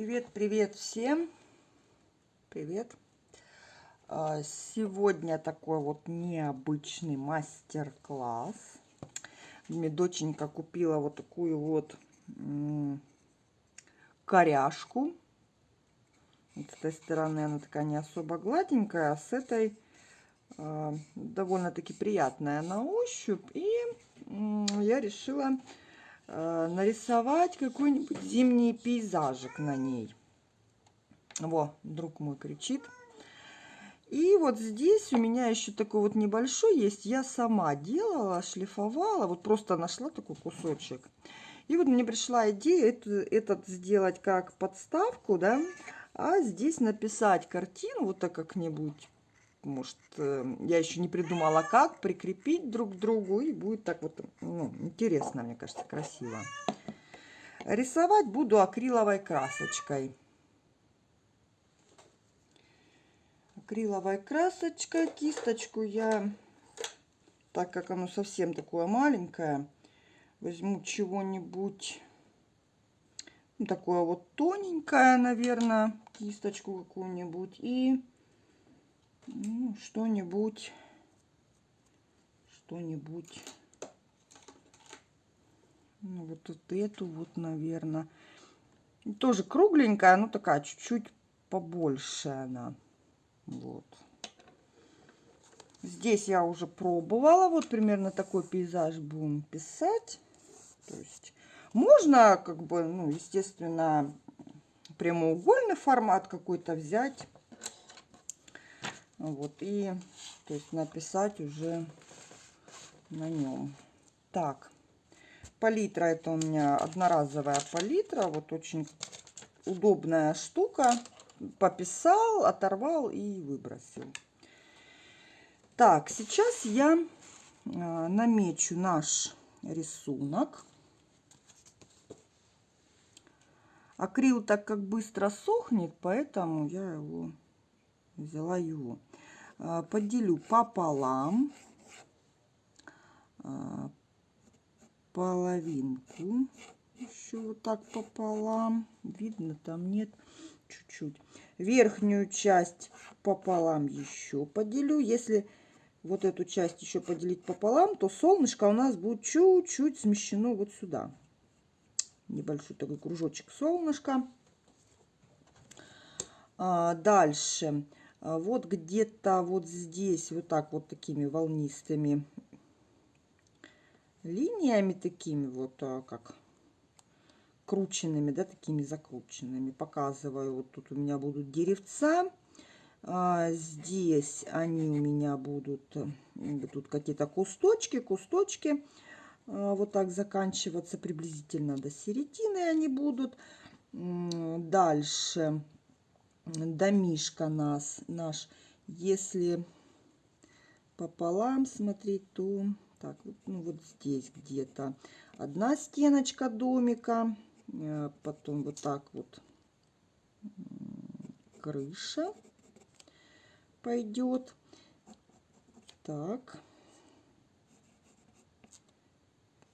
Привет, привет всем. Привет. А, сегодня такой вот необычный мастер-класс. Мне доченька купила вот такую вот коряшку. с этой стороны она такая не особо гладенькая, а с этой э, довольно-таки приятная на ощупь. И я решила нарисовать какой-нибудь зимний пейзажик на ней. Во, друг мой кричит. И вот здесь у меня еще такой вот небольшой есть. Я сама делала, шлифовала. Вот просто нашла такой кусочек. И вот мне пришла идея это, этот сделать как подставку, да. А здесь написать картину вот так как-нибудь может, э, я еще не придумала, как прикрепить друг к другу. И будет так вот ну, интересно, мне кажется, красиво. Рисовать буду акриловой красочкой. Акриловой красочкой. Кисточку я, так как оно совсем такое маленькое, возьму чего-нибудь ну, такое вот тоненькое, наверное, кисточку какую-нибудь. И ну, что-нибудь, что-нибудь, ну, вот, вот эту вот, наверное, тоже кругленькая, но такая чуть-чуть побольше она, вот. Здесь я уже пробовала, вот примерно такой пейзаж будем писать, то есть можно, как бы, ну, естественно, прямоугольный формат какой-то взять, вот, и то есть написать уже на нем. Так, палитра это у меня одноразовая палитра. Вот очень удобная штука. Пописал, оторвал и выбросил. Так, сейчас я а, намечу наш рисунок. Акрил так как быстро сохнет, поэтому я его взяла его. А, поделю пополам а, половинку еще вот так пополам. Видно там нет чуть-чуть. Верхнюю часть пополам еще поделю. Если вот эту часть еще поделить пополам то солнышко у нас будет чуть-чуть смещено вот сюда. Небольшой такой кружочек солнышка. А, дальше вот где-то вот здесь вот так вот такими волнистыми линиями такими вот а, как крученными да такими закрученными. Показываю вот тут у меня будут деревца а здесь они у меня будут тут какие-то кусточки кусточки а, вот так заканчиваться приблизительно до середины они будут. Дальше домишка нас, наш, если пополам смотреть, то так, ну вот здесь где-то одна стеночка домика, э, потом вот так вот крыша пойдет. Так.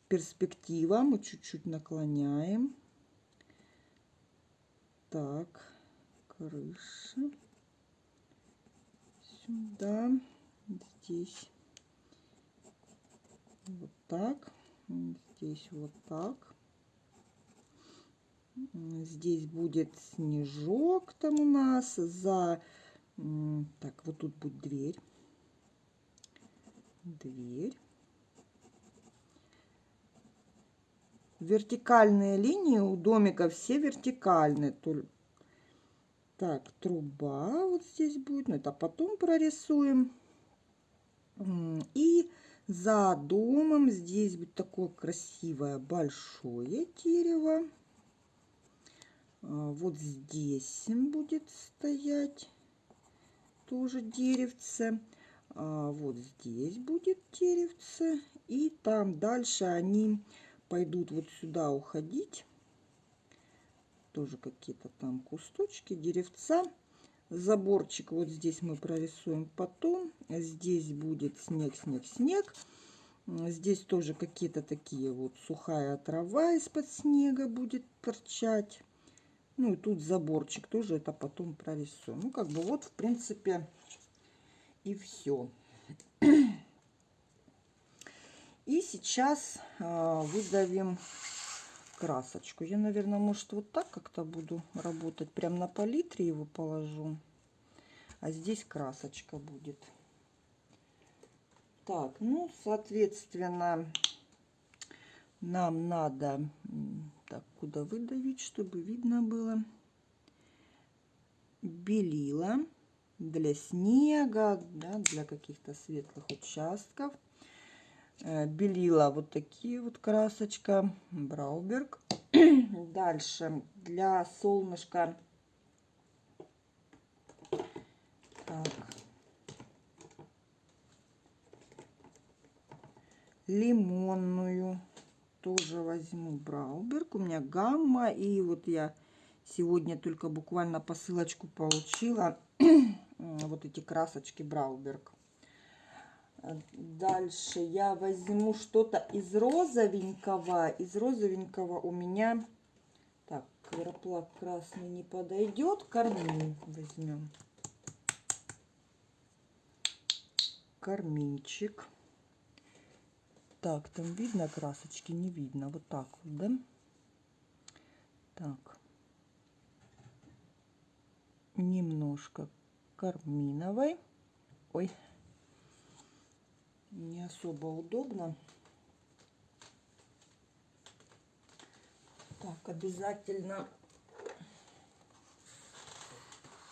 Перспектива мы чуть-чуть наклоняем. Так крыша. Сюда, здесь вот так, здесь вот так. Здесь будет снежок там у нас за... Так, вот тут будет дверь. Дверь. Вертикальные линии у домика все вертикальные, так, труба вот здесь будет, но это потом прорисуем. И за домом здесь будет такое красивое большое дерево. А, вот здесь будет стоять тоже деревце. А, вот здесь будет деревце. И там дальше они пойдут вот сюда уходить тоже какие-то там кусточки, деревца. Заборчик вот здесь мы прорисуем потом. Здесь будет снег, снег, снег. Здесь тоже какие-то такие вот сухая трава из-под снега будет торчать. Ну и тут заборчик тоже это потом прорисую. Ну как бы вот в принципе и все. И сейчас э, выдавим красочку. Я, наверное, может вот так как-то буду работать. Прям на палитре его положу. А здесь красочка будет. Так, ну, соответственно, нам надо... Так, куда выдавить, чтобы видно было? Белила для снега, да, для каких-то светлых участков. Э, белила вот такие вот красочка, Брауберг. Дальше для солнышка так. лимонную тоже возьму Брауберг. У меня гамма. И вот я сегодня только буквально посылочку получила. вот эти красочки Брауберг. Дальше я возьму что-то из розовенького. Из розовенького у меня... Так, квероплак красный не подойдет. Кармин возьмем. Карминчик. Так, там видно красочки? Не видно. Вот так вот, да? Так. Немножко карминовой. Ой, не особо удобно. Так, обязательно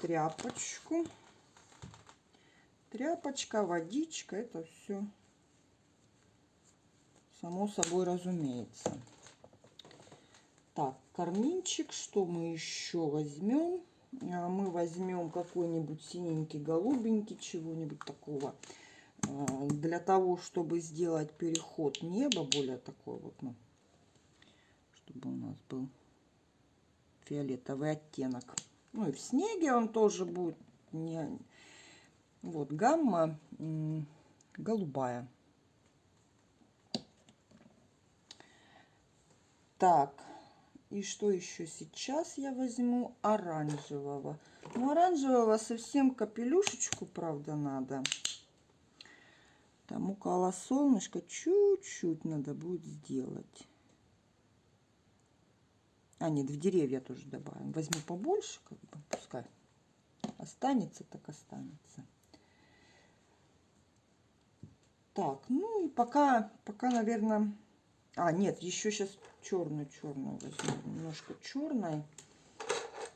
тряпочку. Тряпочка, водичка, это все само собой разумеется. Так, карминчик, что мы еще возьмем? А, мы возьмем какой-нибудь синенький, голубенький, чего-нибудь такого. А, для того, чтобы сделать переход неба, более такой вот, ну, чтобы у нас был фиолетовый оттенок. Ну и в снеге он тоже будет не... Вот гамма голубая. Так, и что еще сейчас я возьму? Оранжевого. Ну, оранжевого совсем капелюшечку, правда, надо. Там около солнышка чуть-чуть надо будет сделать. А, нет, в деревья тоже добавим. Возьму побольше, как бы, пускай останется, так останется. Так, ну и пока, пока, наверное, а, нет, еще сейчас черную, черную возьму. Немножко черной.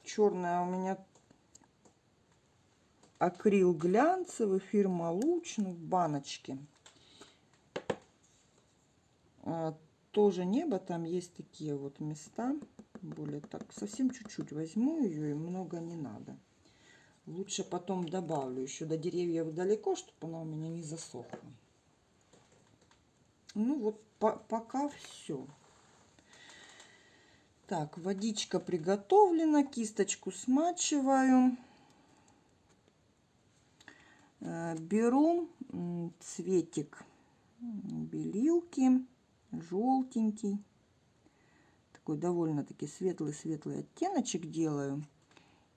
Черная у меня акрил глянцевый, фирма Лучник, в баночке. А, тоже небо, там есть такие вот места. Более так, совсем чуть-чуть возьму ее и много не надо. Лучше потом добавлю еще до деревьев далеко, чтобы она у меня не засохла. Ну вот по пока все. Так, водичка приготовлена, кисточку смачиваю. Э, беру цветик белилки, желтенький. Такой довольно-таки светлый-светлый оттеночек делаю.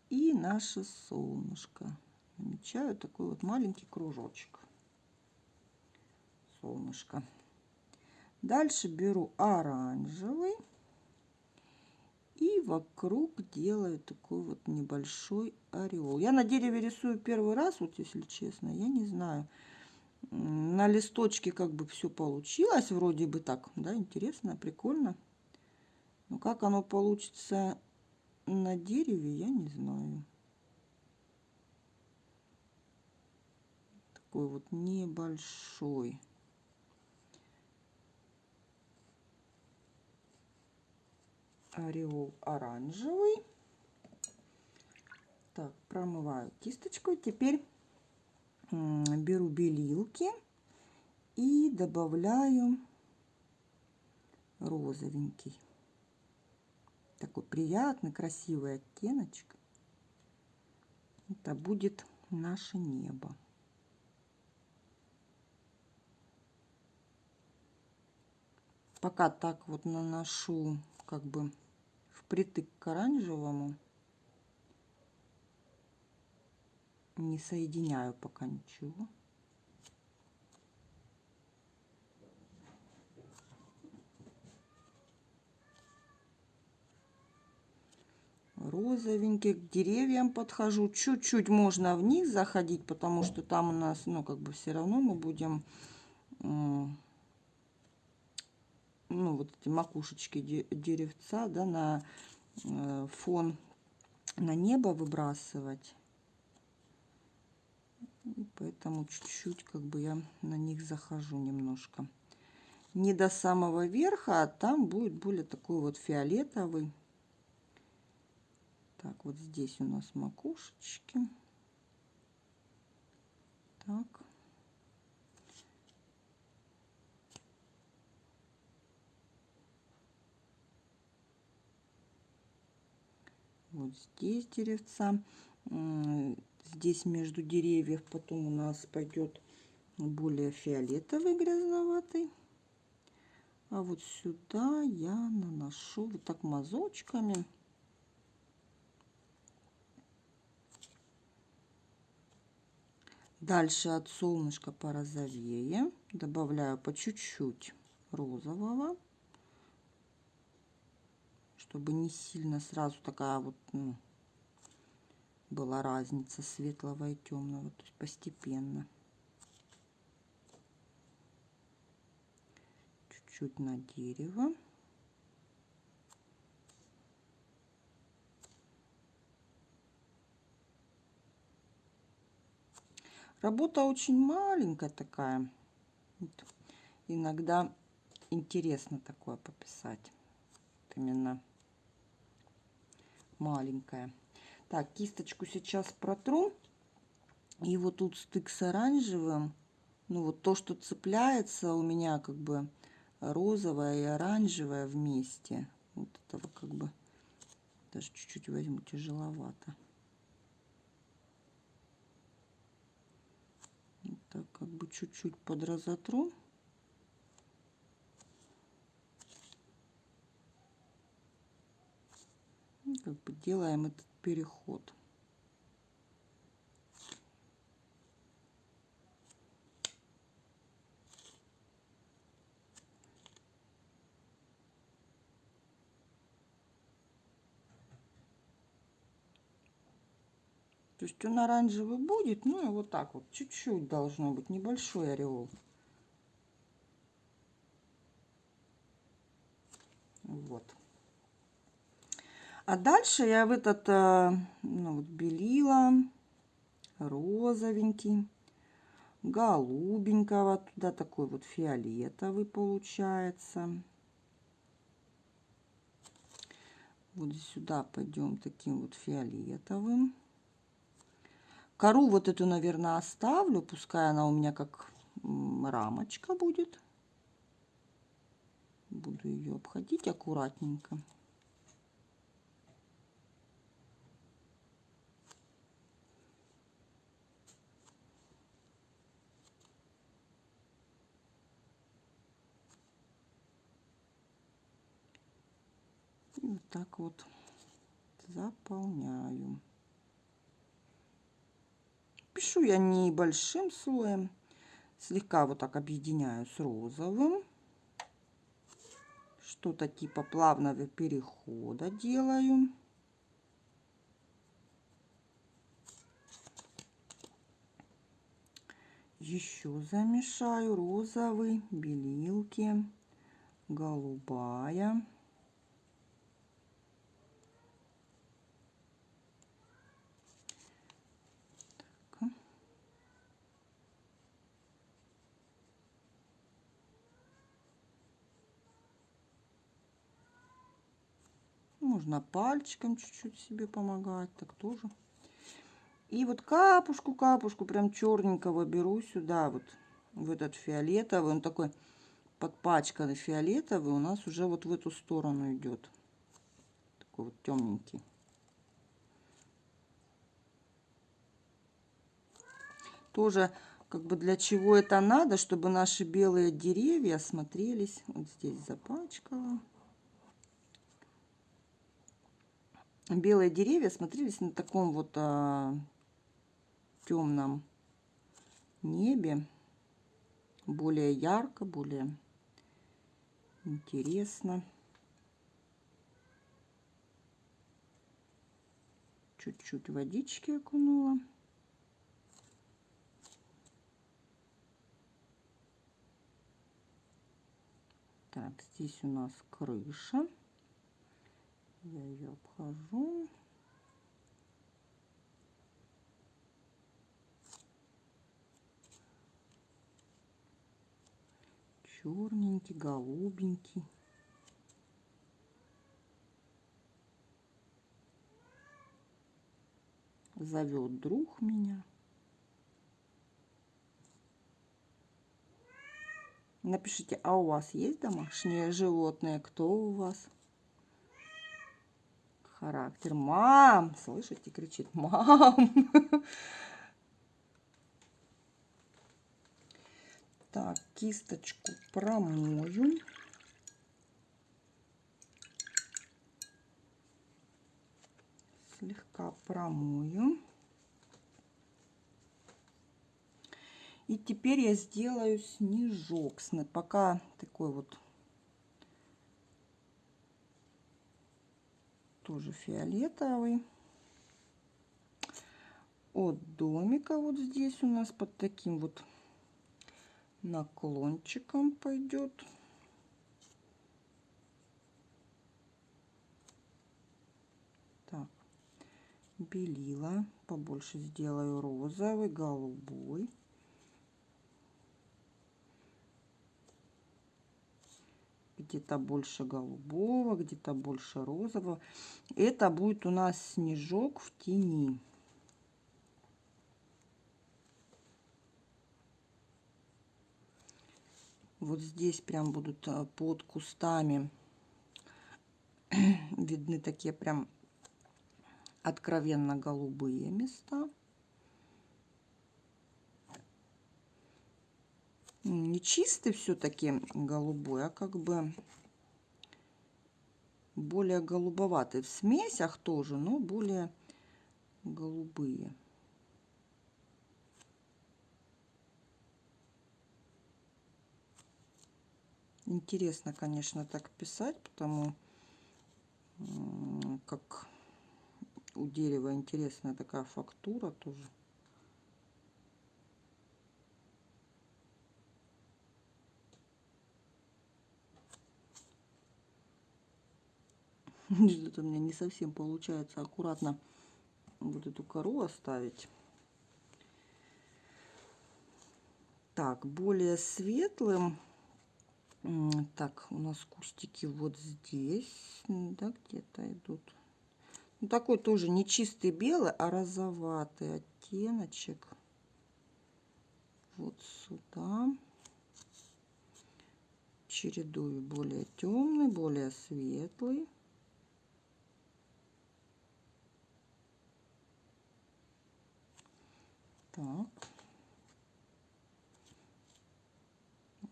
И наше солнышко. Намечаю такой вот маленький кружочек. Солнышко. Дальше беру оранжевый и вокруг делаю такой вот небольшой ореол. Я на дереве рисую первый раз, вот если честно, я не знаю. На листочке как бы все получилось, вроде бы так, да, интересно, прикольно. Но как оно получится на дереве, я не знаю. Такой вот небольшой. Ореол оранжевый. Так, промываю кисточкой. Теперь беру белилки и добавляю розовенький. Такой приятный, красивый оттеночек. Это будет наше небо. Пока так вот наношу как бы впритык к оранжевому. Не соединяю пока ничего. розовенький. К деревьям подхожу. Чуть-чуть можно вниз заходить, потому что там у нас, ну, как бы все равно мы будем, ну, вот эти макушечки деревца, да, на э, фон, на небо выбрасывать. И поэтому чуть-чуть как бы я на них захожу немножко. Не до самого верха, а там будет более такой вот фиолетовый. Так, вот здесь у нас макушечки. Так. Вот здесь деревца. Здесь между деревьев потом у нас пойдет более фиолетовый грязноватый. А вот сюда я наношу вот так мазочками. Дальше от солнышка порозовее. Добавляю по чуть-чуть розового. Чтобы не сильно сразу такая вот ну, была разница светлого и темного. То есть постепенно. Чуть-чуть на дерево. Работа очень маленькая такая. Вот. Иногда интересно такое пописать. Вот именно маленькая. Так, кисточку сейчас протру. И вот тут стык с оранжевым. Ну вот то, что цепляется у меня как бы розовое и оранжевое вместе. Вот этого как бы даже чуть-чуть возьму тяжеловато. так как бы чуть-чуть подразотру. И как бы делаем этот переход. То есть он оранжевый будет, ну и вот так вот, чуть-чуть должно быть, небольшой ореол. Вот. А дальше я в этот, э, ну вот, белила, розовенький, голубенького, туда такой вот фиолетовый получается. Вот сюда пойдем таким вот фиолетовым. Кору вот эту, наверное, оставлю. Пускай она у меня как рамочка будет. Буду ее обходить аккуратненько. Так вот заполняю. Пишу я небольшим слоем. Слегка вот так объединяю с розовым. Что-то типа плавного перехода делаю. Еще замешаю розовый, белилки, голубая. Можно пальчиком чуть-чуть себе помогать, так тоже. И вот капушку, капушку прям черненького беру сюда, вот в этот фиолетовый. Он такой подпачканный фиолетовый у нас уже вот в эту сторону идет. Такой вот темненький. Тоже как бы для чего это надо, чтобы наши белые деревья смотрелись. Вот здесь запачкала. Белые деревья смотрелись на таком вот а, темном небе. Более ярко, более интересно. Чуть-чуть водички окунула. Так, здесь у нас крыша. Я ее обхожу. Черненький, голубенький. Зовет друг меня. Напишите, а у вас есть домашние животные? Кто у вас? Характер. Мам! Слышите, кричит. Мам! Так, кисточку промою. Слегка промою. И теперь я сделаю снежок. Пока такой вот тоже фиолетовый. От домика вот здесь у нас под таким вот наклончиком пойдет. Так, белила побольше сделаю розовый, голубой. Где-то больше голубого, где-то больше розового. Это будет у нас снежок в тени. Вот здесь прям будут а, под кустами видны такие прям откровенно голубые места. Не чистый все-таки голубой, а как бы более голубоватый. В смесях тоже, но более голубые. Интересно, конечно, так писать, потому как у дерева интересная такая фактура тоже. Что-то у меня не совсем получается аккуратно вот эту кору оставить. Так, более светлым. Так, у нас кустики вот здесь, да, где-то идут. Ну, такой тоже не чистый белый, а розоватый оттеночек. Вот сюда. Чередую более темный, более светлый. Так.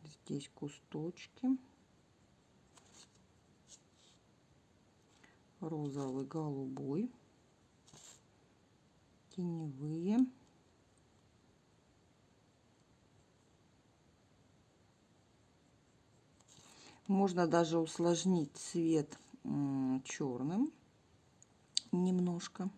Здесь кусточки. Розовый, голубой. Теневые. Можно даже усложнить цвет черным немножко.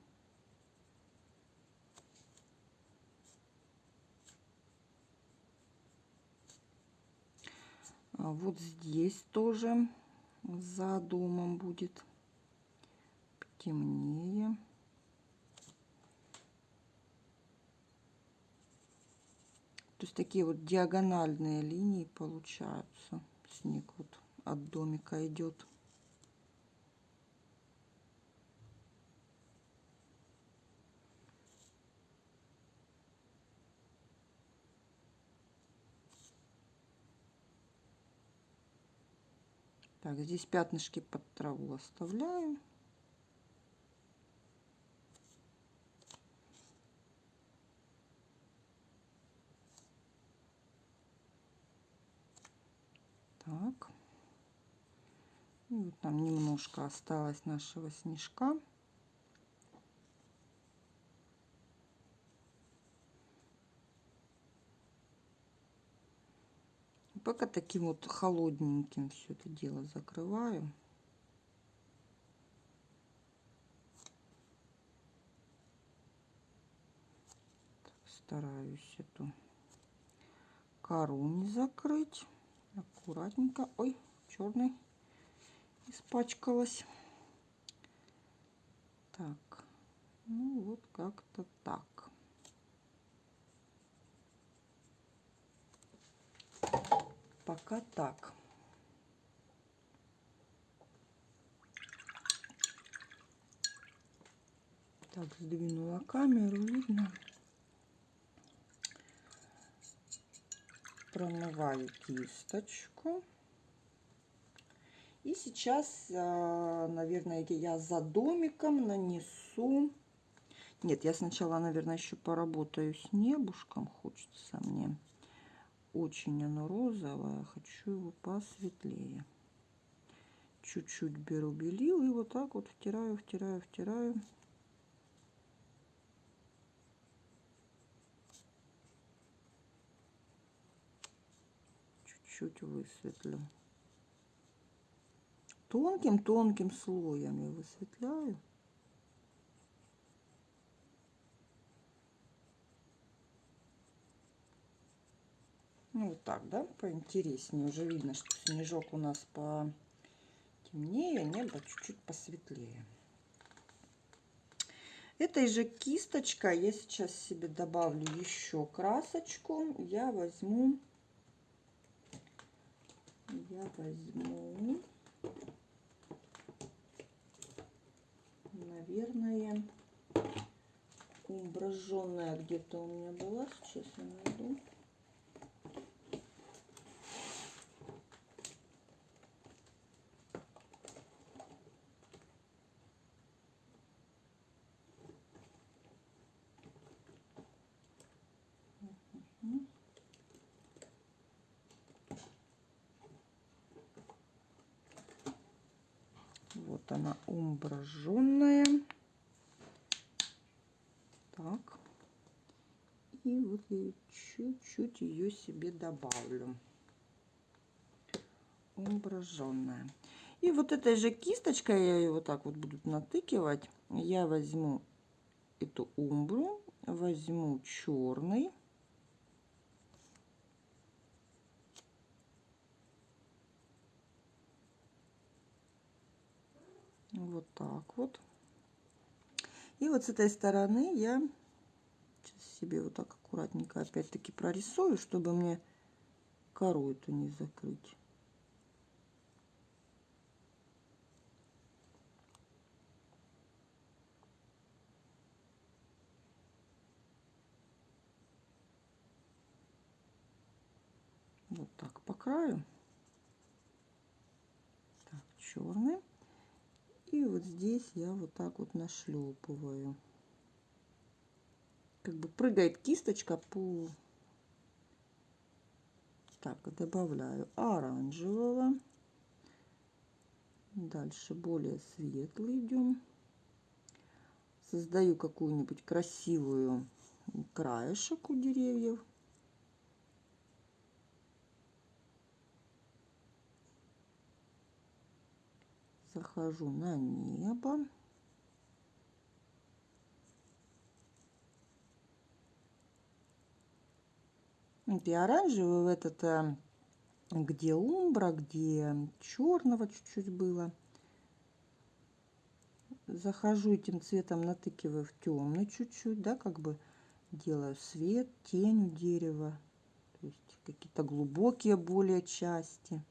Вот здесь тоже за домом будет темнее. То есть такие вот диагональные линии получаются. Снег вот от домика идет. Так, здесь пятнышки под траву оставляю. Так. И вот нам немножко осталось нашего снежка. Пока таким вот холодненьким все это дело закрываю. Стараюсь эту кору не закрыть. Аккуратненько. Ой, черный испачкалась. Так, ну вот как-то так. Пока так. Так, сдвинула камеру, видно. Промываю кисточку. И сейчас, а, наверное, я за домиком нанесу... Нет, я сначала, наверное, еще поработаю с небушком. Хочется мне. Очень оно розовое. Хочу его посветлее. Чуть-чуть беру белил и вот так вот втираю, втираю, втираю. Чуть-чуть высветлю тонким-тонким слоем я высветляю. Ну, вот так, да, поинтереснее. Уже видно, что снежок у нас потемнее, небо чуть-чуть посветлее. Этой же кисточкой я сейчас себе добавлю еще красочку. Я возьму, я возьму наверное, умбраженная где-то у меня была. Сейчас я найду. Вот она умбраженная. Так. И вот я чуть-чуть ее себе добавлю. Умбраженная. И вот этой же кисточкой, я ее вот так вот буду натыкивать, я возьму эту умбру, возьму черный. Вот так вот. И вот с этой стороны я себе вот так аккуратненько опять-таки прорисую, чтобы мне кору эту не закрыть. Вот так по краю. Так, черный. И вот здесь я вот так вот нашлепываю. Как бы прыгает кисточка по... Так, добавляю оранжевого. Дальше более светлый идем. Создаю какую-нибудь красивую краешек у деревьев. Захожу на небо. И оранжевый в этот, где умбра, где черного чуть-чуть было. Захожу этим цветом, натыкиваю в темный чуть-чуть, да, как бы делаю свет, тень у дерева. То есть какие-то глубокие более части.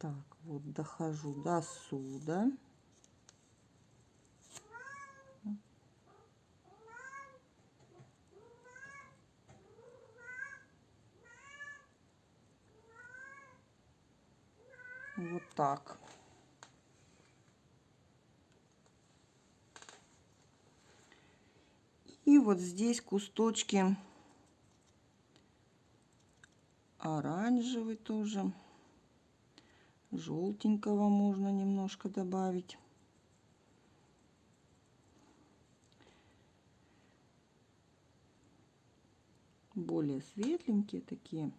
Так, вот дохожу до сюда. Вот так. И вот здесь кусточки оранжевый тоже желтенького можно немножко добавить. более светленькие такие.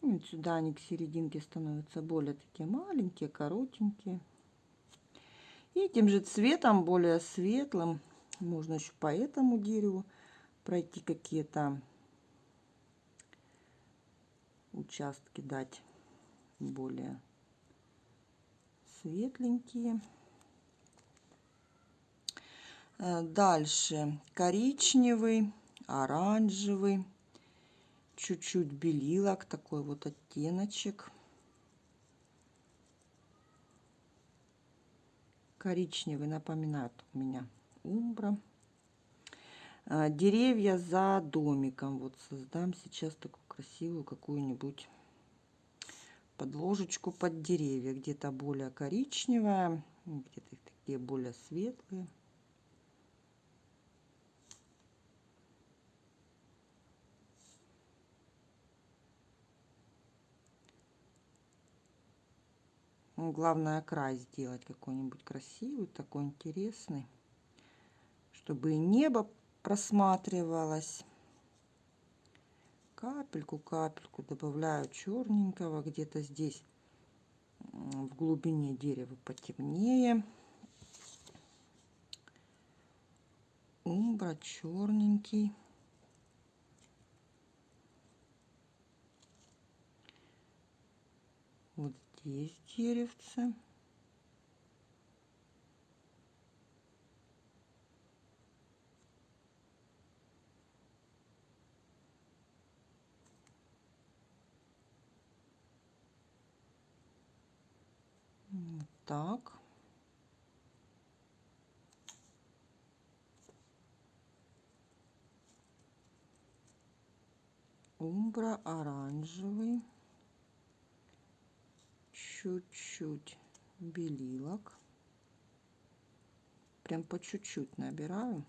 Вот сюда они к серединке становятся более такие маленькие, коротенькие. И этим же цветом, более светлым, можно еще по этому дереву пройти какие-то участки, дать более светленькие. Э, дальше коричневый, оранжевый чуть-чуть белилок, такой вот оттеночек. Коричневый напоминает у меня умбра. А, деревья за домиком. Вот создам сейчас такую красивую какую-нибудь подложечку под деревья. Где-то более коричневая, где-то такие более светлые. Ну, главное край сделать какой-нибудь красивый, такой интересный, чтобы и небо просматривалось. Капельку, капельку добавляю черненького, где-то здесь в глубине дерева потемнее. Умбра черненький. Вот здесь деревце. Вот так. Умбра оранжевый чуть-чуть белилок. Прям по чуть-чуть набираю.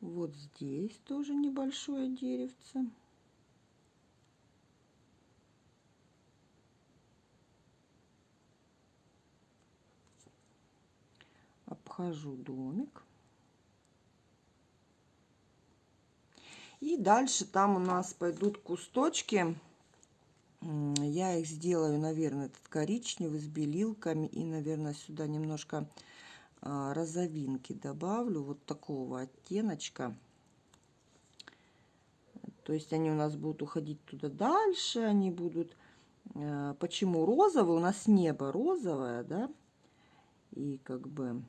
Вот здесь тоже небольшое деревце. Обхожу домик. И дальше там у нас пойдут кусточки я их сделаю, наверное, этот коричневый с белилками. И, наверное, сюда немножко а, розовинки добавлю. Вот такого оттеночка. То есть они у нас будут уходить туда дальше. Они будут... А, почему розовый? У нас небо розовое, да? И как бы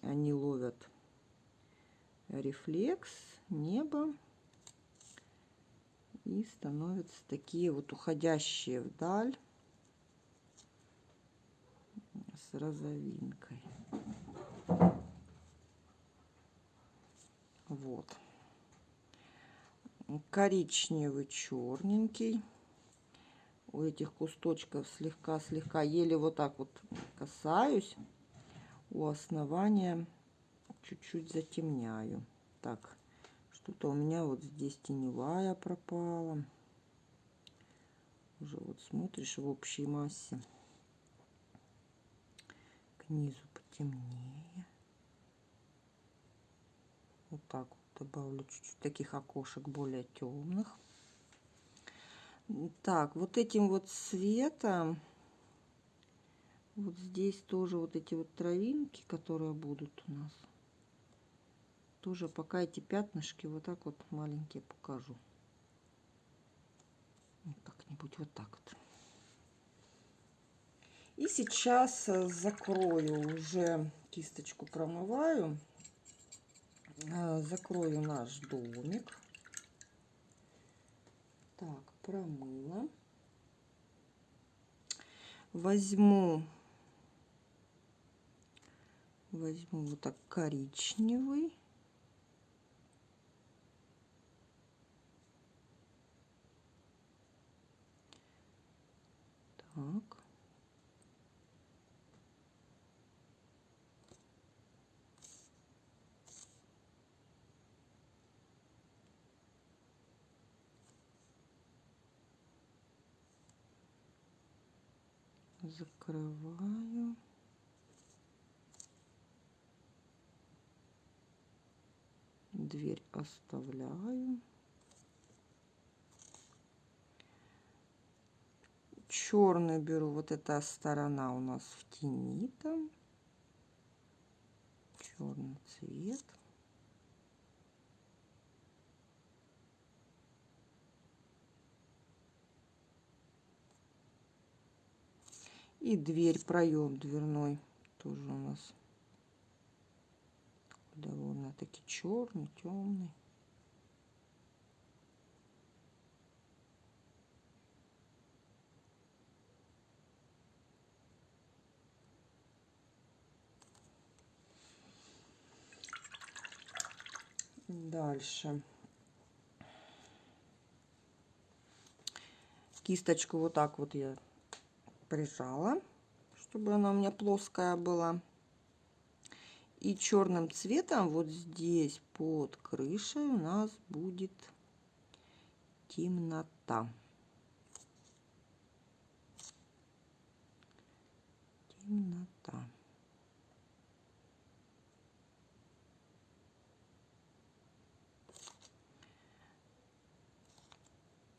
они ловят рефлекс неба и становятся такие вот уходящие вдаль с розовинкой. Вот. Коричневый, черненький. У этих кусточков слегка-слегка, еле вот так вот касаюсь. У основания чуть-чуть затемняю. Так, что-то у меня вот здесь теневая пропала. Уже вот смотришь в общей массе. К низу потемнее. Вот так вот добавлю чуть-чуть таких окошек более темных. Так, вот этим вот цветом, вот здесь тоже вот эти вот травинки, которые будут у нас тоже пока эти пятнышки вот так вот маленькие покажу. Как-нибудь вот так вот. И сейчас э, закрою уже кисточку промываю. Э, закрою наш домик. Так, промыла. Возьму возьму вот так коричневый Так. закрываю. Дверь оставляю. Черный беру, вот эта сторона у нас в тени там. Черный цвет. И дверь, проем дверной тоже у нас довольно-таки черный, темный. Дальше. Кисточку вот так вот я прижала, чтобы она у меня плоская была. И черным цветом вот здесь под крышей у нас будет темнота. Темнота.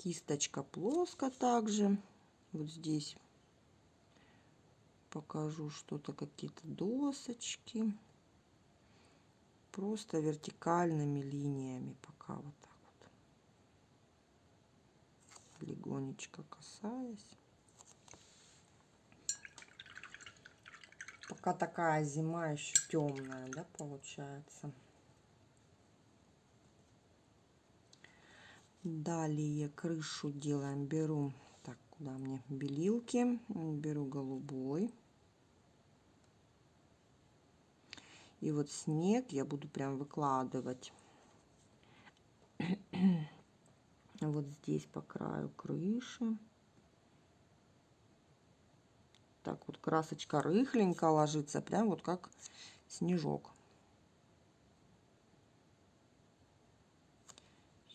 Кисточка плоско также. Вот здесь покажу что-то, какие-то досочки. Просто вертикальными линиями пока вот так вот. Легонечко касаясь. Пока такая зима еще темная, да, получается. Далее крышу делаем. Беру, так, куда мне белилки. Беру голубой. И вот снег я буду прям выкладывать вот здесь по краю крыши. Так вот красочка рыхленько ложится, прям вот как снежок.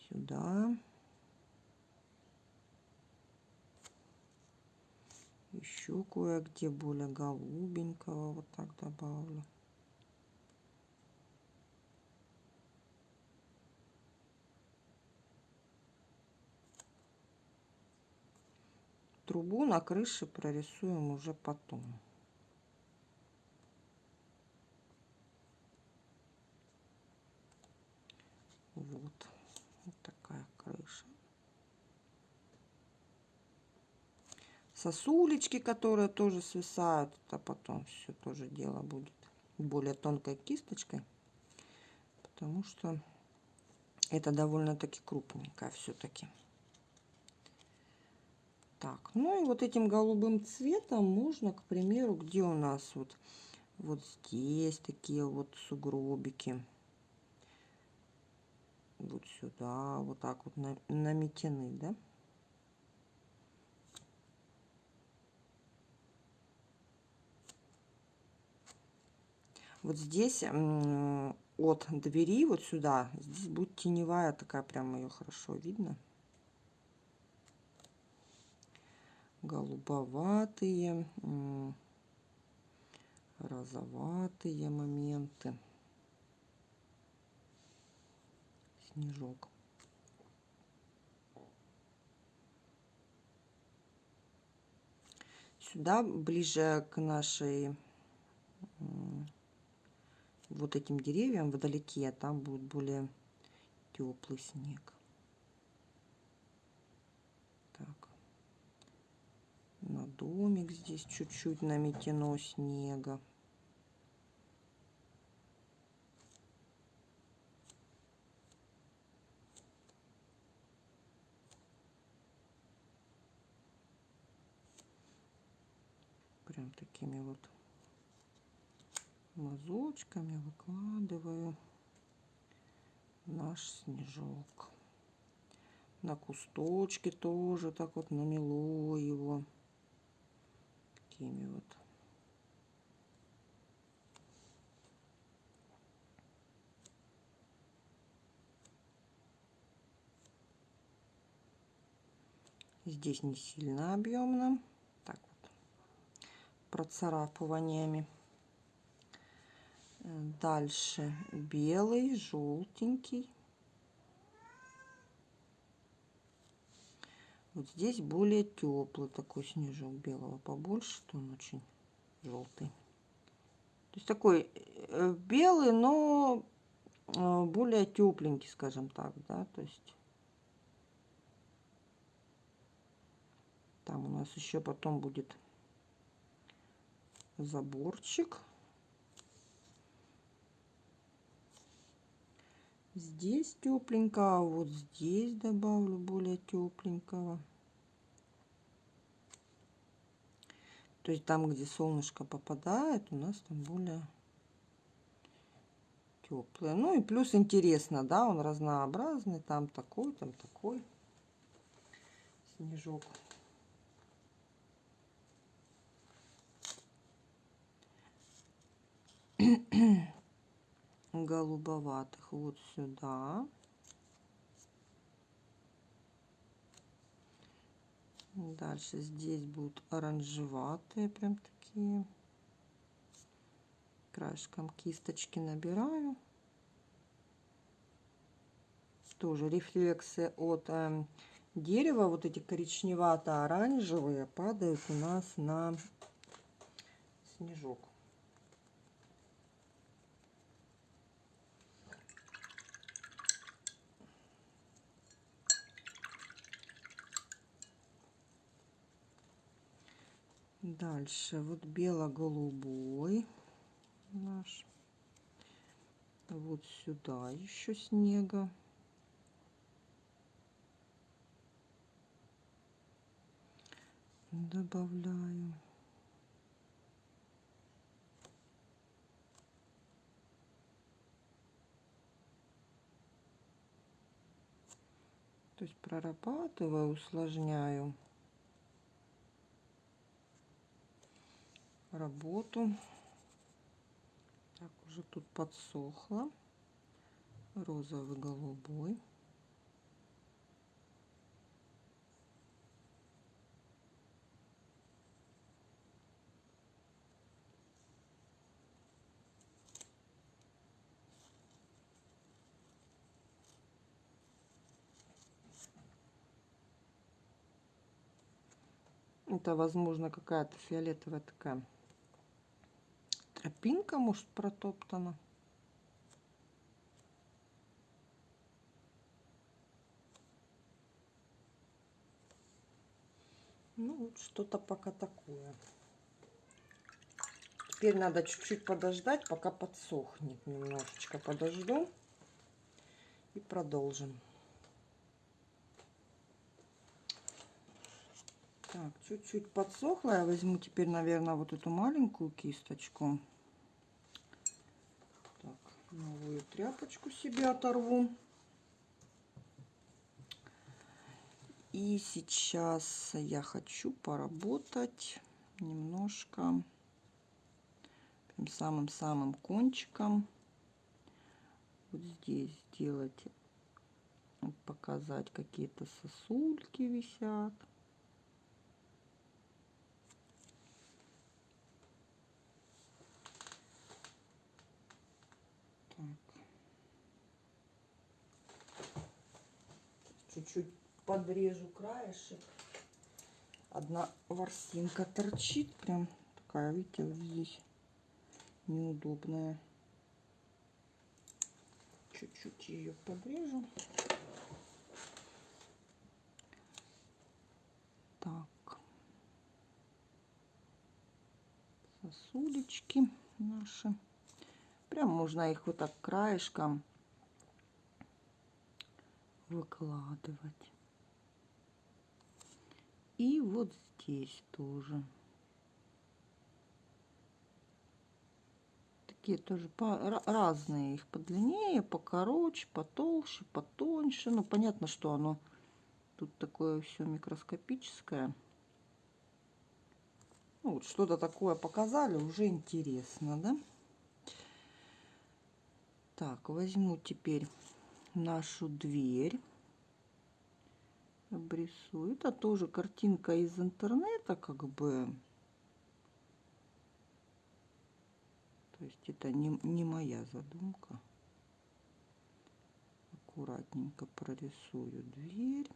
Сюда. Еще кое-где более голубенького вот так добавлю. трубу на крыше прорисуем уже потом. Вот, вот такая крыша. Сосулечки, которые тоже свисают, а потом все тоже дело будет более тонкой кисточкой, потому что это довольно-таки крупненькая все-таки. Так, ну и вот этим голубым цветом можно, к примеру, где у нас вот, вот здесь такие вот сугробики. Вот сюда, вот так вот наметены, да? Вот здесь от двери вот сюда, здесь будет теневая такая, прям ее хорошо видно. голубоватые, розоватые моменты. Снежок. Сюда, ближе к нашей вот этим деревьям вдалеке, там будет более теплый снег. на домик здесь чуть-чуть наметено снега. Прям такими вот мазочками выкладываю наш снежок. На кусточке тоже так вот намело его такими вот. Здесь не сильно объемно. Так вот. процарапываниями. Дальше белый, желтенький. Вот здесь более теплый такой снежок белого побольше, то он очень желтый. То есть такой э, белый, но э, более тепленький, скажем так, да, то есть там у нас еще потом будет заборчик. Здесь тепленько, а вот здесь добавлю более тепленького. То есть там, где солнышко попадает, у нас там более теплое. Ну и плюс интересно, да, он разнообразный. Там такой, там такой снежок. голубоватых вот сюда. Дальше здесь будут оранжеватые, прям такие. Краешком кисточки набираю. Тоже рефлексы от э, дерева, вот эти коричневато-оранжевые, падают у нас на снежок. Дальше вот бело-голубой наш. Вот сюда еще снега. Добавляю. То есть прорабатываю, усложняю. Работу. Так, уже тут подсохло. Розовый, голубой. Это, возможно, какая-то фиолетовая такая Тропинка, может, протоптана. Ну, вот что-то пока такое. Теперь надо чуть-чуть подождать, пока подсохнет. Немножечко подожду и продолжим. Так, чуть-чуть подсохло. Я возьму теперь, наверное, вот эту маленькую кисточку. Новую тряпочку себе оторву. И сейчас я хочу поработать немножко самым-самым кончиком. Вот здесь сделать, показать какие-то сосульки висят. Чуть-чуть подрежу краешек. Одна ворсинка торчит, прям такая, видите, вот здесь неудобная. Чуть-чуть ее подрежу. Так. Сосулечки наши. Прям можно их вот так краешком выкладывать. И вот здесь тоже. Такие тоже по, разные. Их подлиннее, покороче, потолще, потоньше. Ну, понятно, что оно тут такое все микроскопическое. Ну, вот что-то такое показали, уже интересно, да? Так, возьму теперь нашу дверь. Обрисую. Это тоже картинка из интернета, как бы. То есть это не, не моя задумка. Аккуратненько прорисую дверь.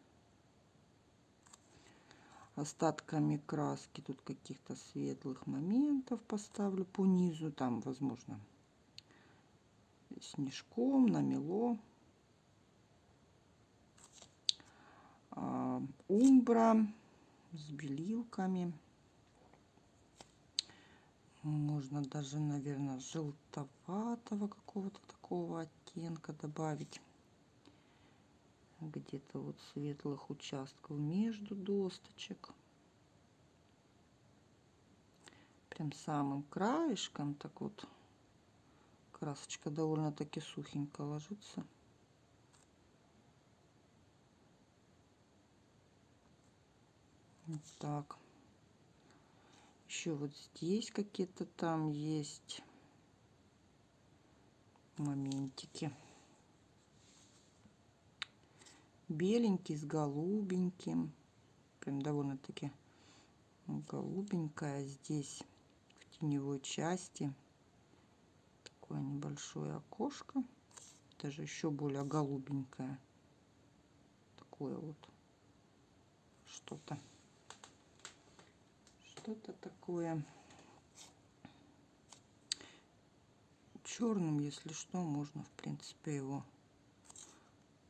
Остатками краски тут каких-то светлых моментов поставлю по низу. Там, возможно, снежком намело. Умбра с белилками. Можно даже, наверное, желтоватого какого-то такого оттенка добавить. Где-то вот светлых участков между досточек. Прям самым краешком так вот красочка довольно-таки сухенько ложится. Вот так. Еще вот здесь какие-то там есть моментики. Беленький с голубеньким. Прям довольно-таки голубенькая здесь в теневой части. Такое небольшое окошко. Даже еще более голубенькое. Такое вот что-то что-то такое черным, если что, можно, в принципе, его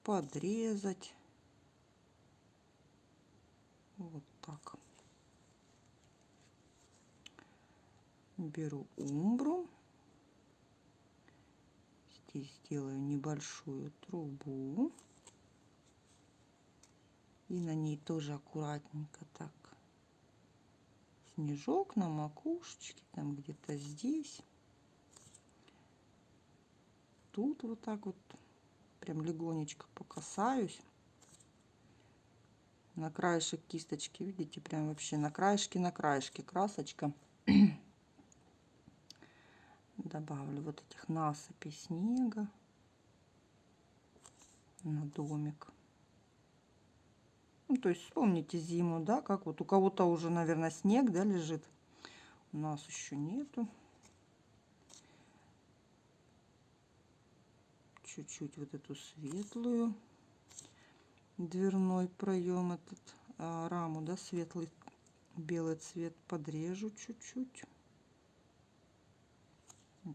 подрезать. Вот так. Беру умбру. Здесь сделаю небольшую трубу. И на ней тоже аккуратненько так снежок на макушечке, там где-то здесь. Тут вот так вот прям легонечко покасаюсь. На краешек кисточки, видите, прям вообще на краешке, на краешке красочка. Добавлю вот этих насыпей снега на домик. Ну, то есть вспомните зиму, да, как вот у кого-то уже, наверное, снег, да, лежит. У нас еще нету. Чуть-чуть вот эту светлую дверной проем, этот а, раму, да, светлый белый цвет подрежу чуть-чуть.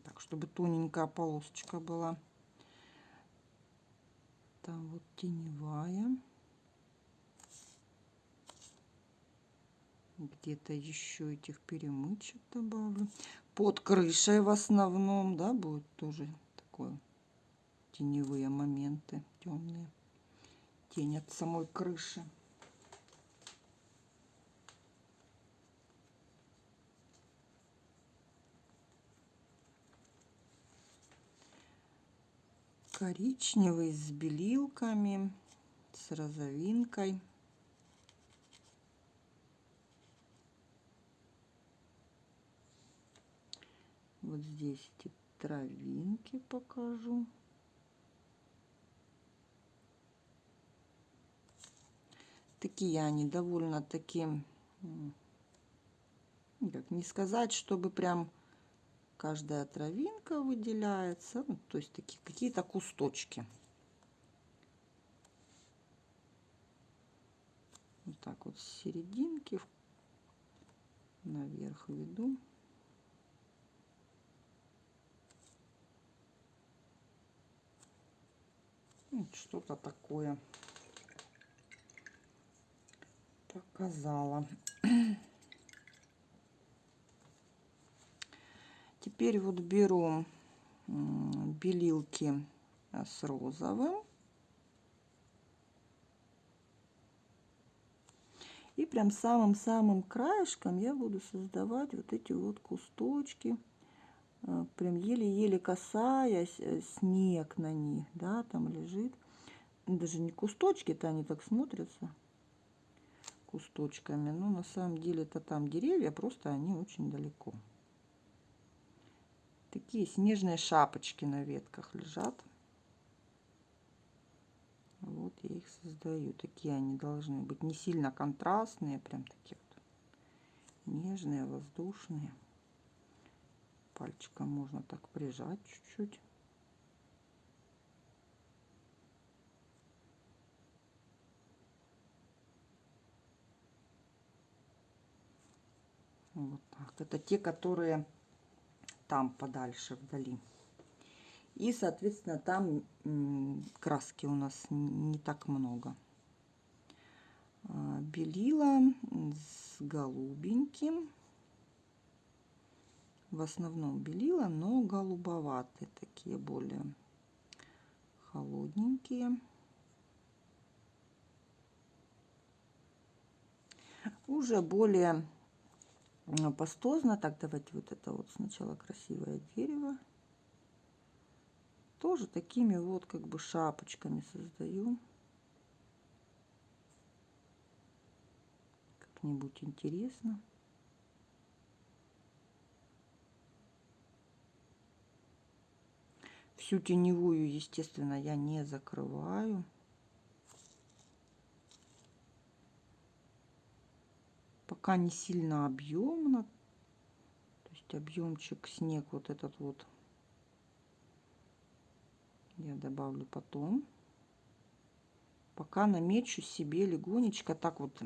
Так, чтобы тоненькая полосочка была. Там вот теневая. Где-то еще этих перемычек добавлю. Под крышей в основном, да, будет тоже такое теневые моменты, темные. Тень от самой крыши. коричневый с белилками, с розовинкой. Вот здесь эти травинки покажу. Такие они довольно-таки, как не сказать, чтобы прям каждая травинка выделяется. Ну, то есть такие какие-то кусточки. Вот так вот с серединки наверх веду. Что-то такое показала. Теперь вот беру белилки с розовым. И прям самым-самым краешком я буду создавать вот эти вот кусточки Э, прям еле-еле касаясь, э, снег на них, да, там лежит. Даже не кусточки-то они так смотрятся кусточками, но на самом деле это там деревья, просто они очень далеко. Такие снежные шапочки на ветках лежат. Вот я их создаю. Такие они должны быть не сильно контрастные, прям такие вот нежные, воздушные пальчиком можно так прижать чуть-чуть. Вот так. Это те, которые там подальше вдали. И, соответственно, там краски у нас не так много. А, белила с голубеньким. В основном белила, но голубоватые, такие более холодненькие. Уже более пастозно. Так, давайте вот это вот сначала красивое дерево. Тоже такими вот как бы шапочками создаю. Как-нибудь интересно. Всю теневую, естественно, я не закрываю. пока не сильно объемно. То есть объемчик снег вот этот вот я добавлю потом. Пока намечу себе легонечко так вот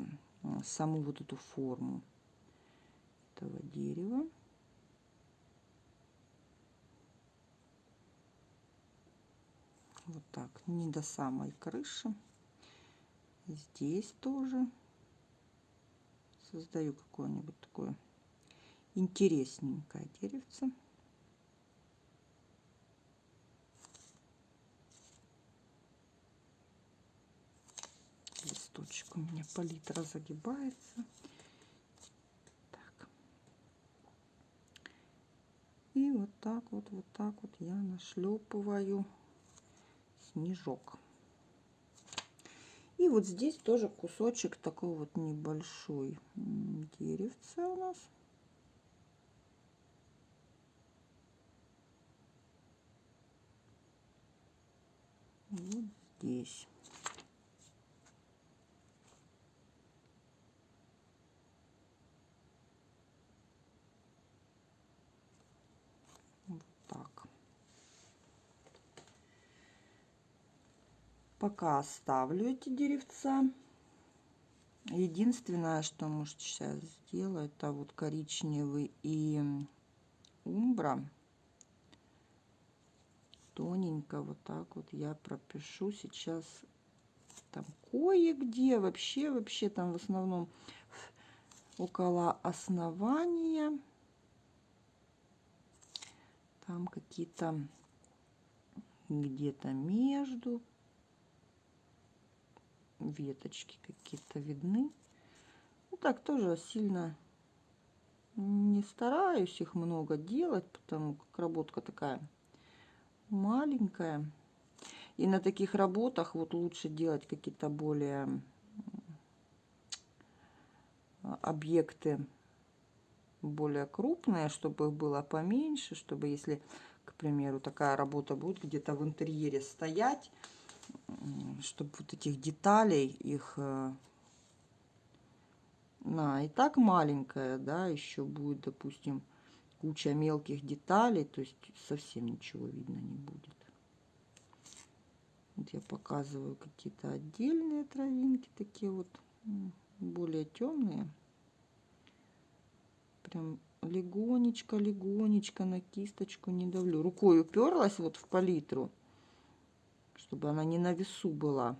саму вот эту форму этого дерева. Вот так, не до самой крыши. Здесь тоже создаю какое-нибудь такое интересненькое деревце. Листочек у меня палитра загибается. Так. И вот так вот, вот так вот я нашлепываю снежок. И вот здесь тоже кусочек такой вот небольшой деревца у нас. Вот здесь. Пока оставлю эти деревца. Единственное, что может сейчас сделать, это вот коричневый и умбра. Тоненько вот так вот я пропишу сейчас там кое-где вообще, вообще там в основном около основания. Там какие-то где-то между веточки какие-то видны. Ну, так тоже сильно не стараюсь их много делать, потому как работка такая маленькая. И на таких работах вот лучше делать какие-то более объекты более крупные, чтобы их было поменьше, чтобы если, к примеру, такая работа будет где-то в интерьере стоять, чтобы вот этих деталей их э, на и так маленькая, да, еще будет, допустим, куча мелких деталей, то есть совсем ничего видно не будет. Вот я показываю какие-то отдельные травинки, такие вот более темные. Прям легонечко, легонечко на кисточку не давлю. Рукой уперлась вот в палитру чтобы она не на весу была.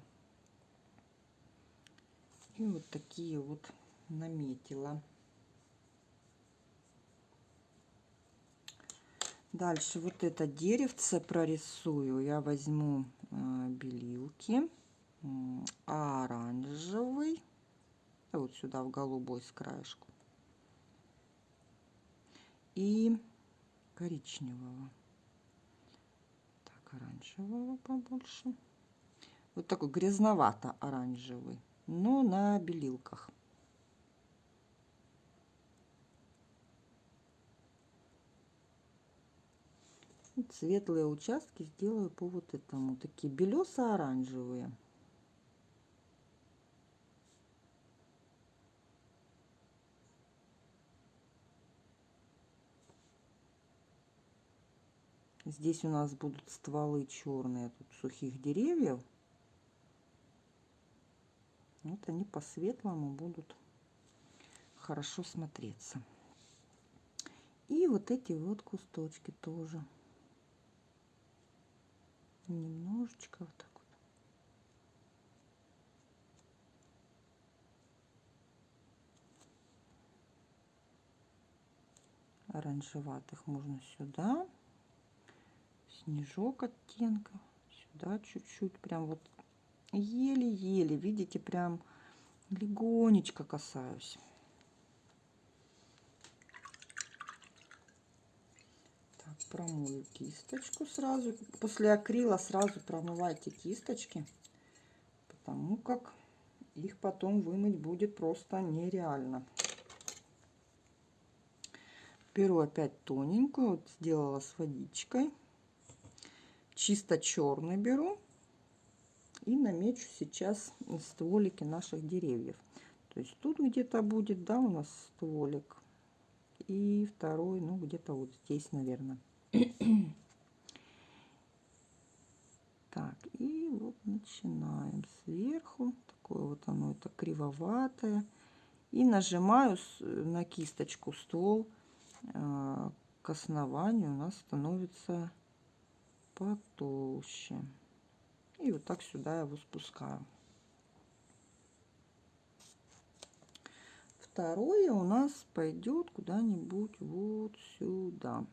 И вот такие вот наметила. Дальше вот это деревце прорисую. Я возьму э, белилки, оранжевый, вот сюда в голубой с краешку, и коричневого оранжевого побольше. Вот такой грязновато-оранжевый, но на белилках. светлые участки сделаю по вот этому. Такие белесо-оранжевые. Здесь у нас будут стволы черные тут сухих деревьев. Вот они по светлому будут хорошо смотреться. И вот эти вот кусточки тоже. Немножечко вот так вот. Оранжеватых можно сюда. Снежок оттенка. Сюда чуть-чуть. Прям вот еле-еле. Видите, прям легонечко касаюсь. промою кисточку сразу. После акрила сразу промывайте кисточки, потому как их потом вымыть будет просто нереально. Беру опять тоненькую, вот сделала с водичкой. Чисто черный беру и намечу сейчас стволики наших деревьев. То есть тут где-то будет, да, у нас стволик. И второй, ну, где-то вот здесь, наверное. Так, и вот начинаем сверху. Такое вот оно, это кривоватое. И нажимаю на кисточку ствол а, к основанию у нас становится потолще. И вот так сюда его спускаю. Второе у нас пойдет куда-нибудь вот сюда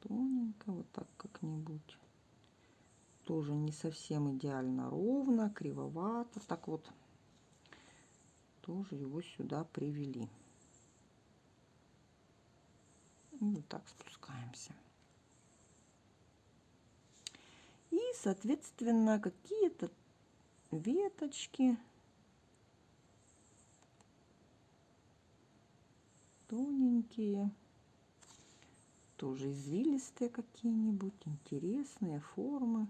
тоненько, вот так как-нибудь. Тоже не совсем идеально ровно, кривовато. Так вот, тоже его сюда привели. И вот так спускаемся. И, соответственно, какие-то веточки тоненькие тоже извилистые какие-нибудь, интересные формы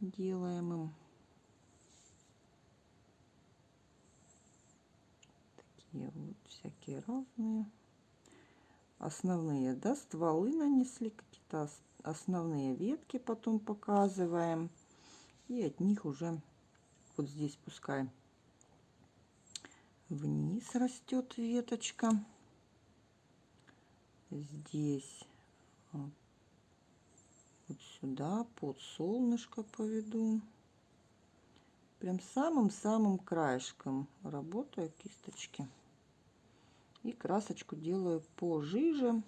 делаем им. Такие вот всякие разные. Основные, да, стволы нанесли, какие-то основные ветки потом показываем. И от них уже вот здесь пускай вниз растет веточка. Здесь вот сюда под солнышко поведу. Прям самым-самым краешком работаю кисточки. И красочку делаю пожиже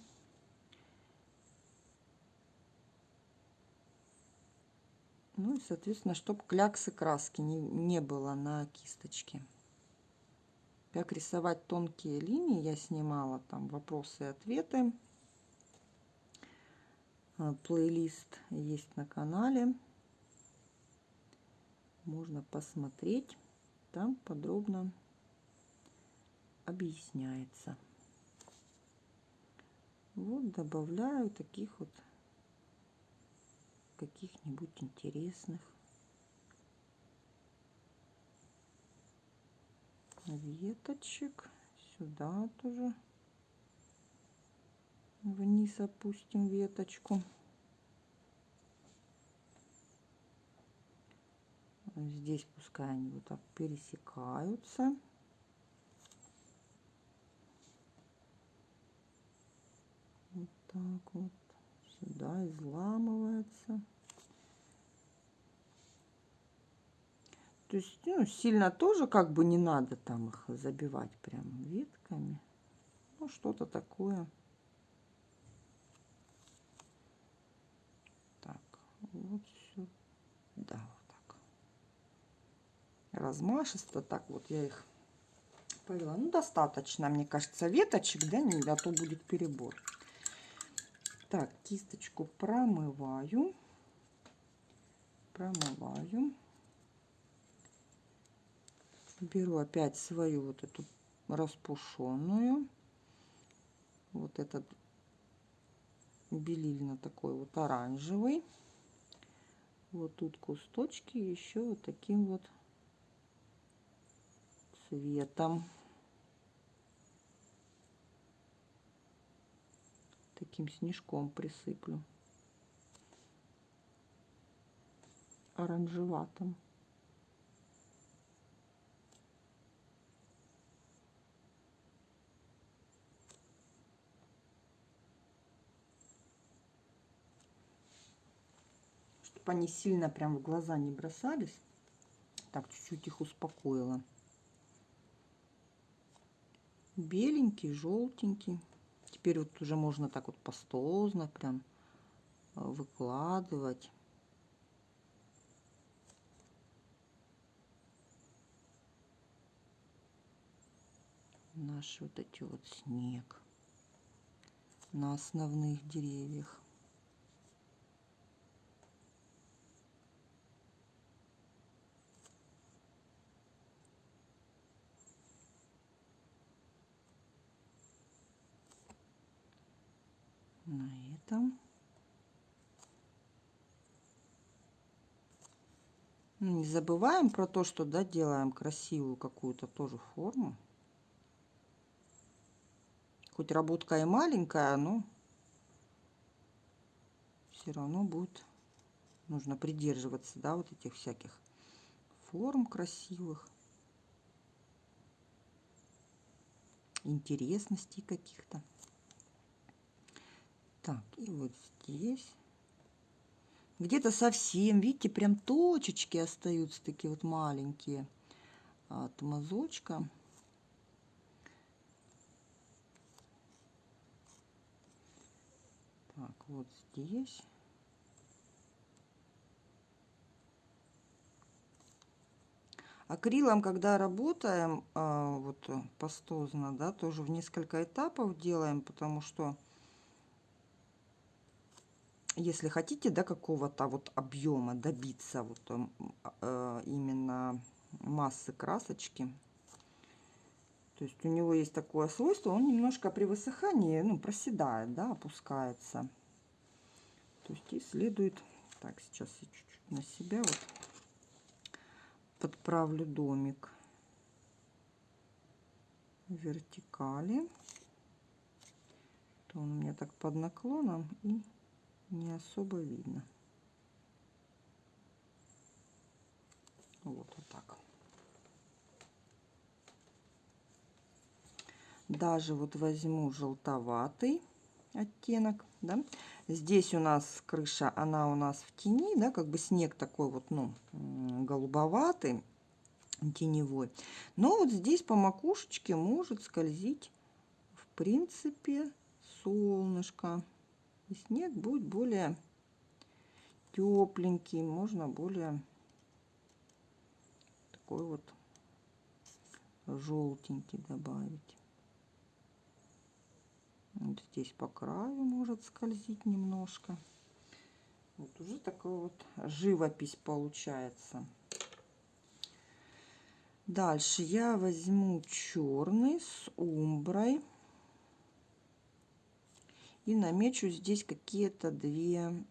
ну и соответственно чтобы кляксы краски не, не было на кисточке как рисовать тонкие линии я снимала там вопросы и ответы. А, плейлист есть на канале. Можно посмотреть. Там подробно объясняется. Вот добавляю таких вот каких-нибудь интересных веточек. Сюда тоже вниз опустим веточку. Здесь пускай они вот так пересекаются. Вот так вот. Сюда изламывается. То есть ну, сильно тоже как бы не надо там их забивать прям ветками. Ну, что-то такое. Так, вот сюда. Вот так. Размашисто так вот я их повела. Ну, достаточно, мне кажется, веточек, да, не, а то будет перебор. Так, кисточку промываю. Промываю. Беру опять свою вот эту распушенную. Вот этот белильно такой вот оранжевый. Вот тут кусточки еще вот таким вот цветом таким снежком присыплю. Оранжеватым. Чтобы они сильно прям в глаза не бросались. Так, чуть-чуть их успокоила. Беленький, желтенький. Теперь вот уже можно так вот пастозно прям э, выкладывать. Наш вот эти вот снег на основных деревьях. На этом. Ну, не забываем про то, что да, делаем красивую какую-то тоже форму. Хоть работка и маленькая, но все равно будет нужно придерживаться, да, вот этих всяких форм красивых, интересностей каких-то. Так, и вот здесь. Где-то совсем, видите, прям точечки остаются такие вот маленькие от мазочка. Так, вот здесь. Акрилом, когда работаем, а, вот пастозно, да, тоже в несколько этапов делаем, потому что если хотите до какого-то вот объема добиться вот э, именно массы красочки, то есть у него есть такое свойство, он немножко при высыхании, ну, проседает, да, опускается. То есть и следует, так, сейчас я чуть-чуть на себя вот подправлю домик вертикали. То он у меня так под наклоном и не особо видно. Вот, вот так. Даже вот возьму желтоватый оттенок, да. Здесь у нас крыша, она у нас в тени, да, как бы снег такой вот, ну, голубоватый, теневой. Но вот здесь по макушечке может скользить, в принципе, солнышко. И снег будет более тепленький, можно более такой вот желтенький добавить. Вот здесь по краю может скользить немножко. Вот уже такая вот живопись получается. Дальше я возьму черный с умброй и намечу здесь какие-то две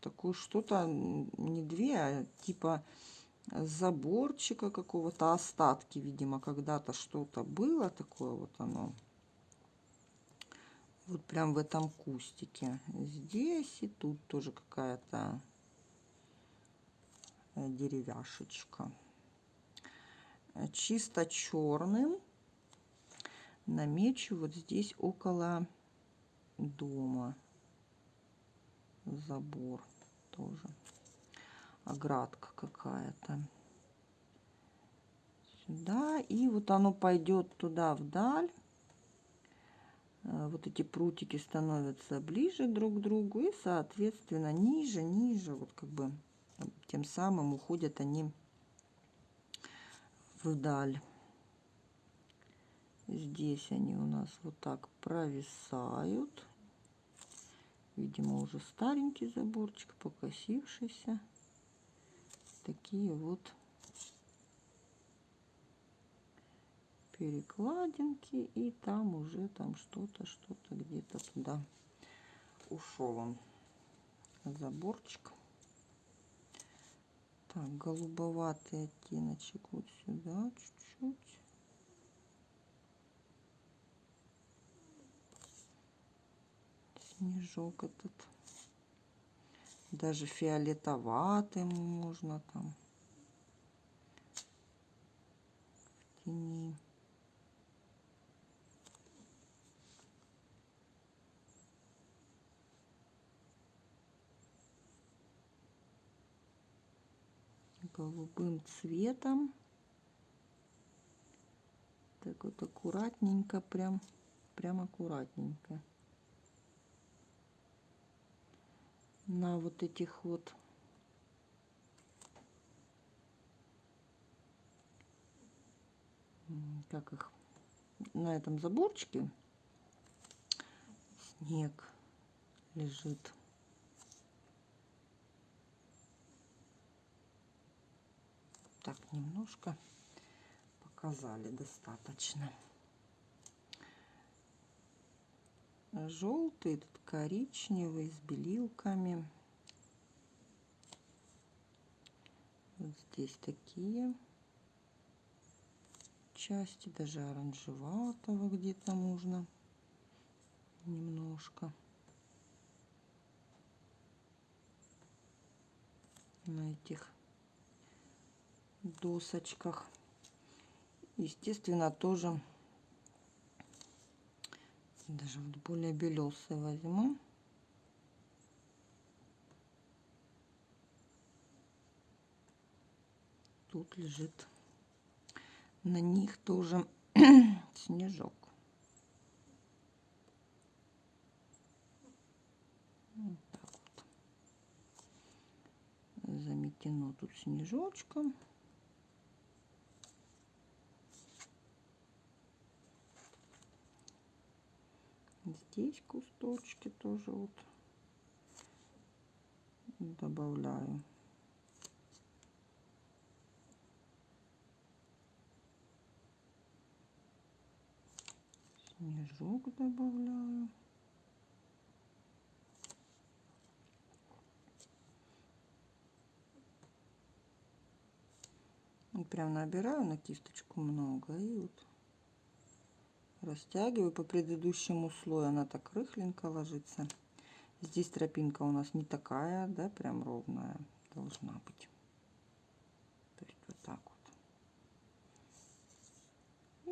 такое что-то не две а типа заборчика какого-то остатки видимо когда-то что-то было такое вот оно. Вот прям в этом кустике. Здесь и тут тоже какая-то э, деревяшечка. Чисто черным намечу вот здесь около дома. Забор тоже. Оградка какая-то. Сюда. И вот оно пойдет туда вдаль. Э, вот эти прутики становятся ближе друг к другу. И, соответственно, ниже, ниже. Вот как бы тем самым уходят они вдаль. Здесь они у нас вот так провисают. Видимо, уже старенький заборчик, покосившийся. Такие вот перекладинки. И там уже там что-то, что-то где-то туда ушел он заборчик. Так, голубоватый оттеночек вот сюда чуть-чуть. Снежок этот. Даже фиолетоватым можно там. В тени. голубым цветом. Так вот аккуратненько, прям, прям аккуратненько. На вот этих вот как их на этом заборчике снег лежит так немножко показали достаточно. Желтый, тут коричневый с белилками. Вот здесь такие части, даже оранжеватого где-то можно немножко. На этих досочках. Естественно, тоже даже вот более белесый возьму. Тут лежит на них тоже снежок. Заметено тут снежочком. Здесь кусточки тоже вот добавляю. Снежок добавляю. И прям набираю на кисточку много и вот растягиваю. По предыдущему слою она так рыхленько ложится. Здесь тропинка у нас не такая да прям ровная должна быть. То есть вот так вот.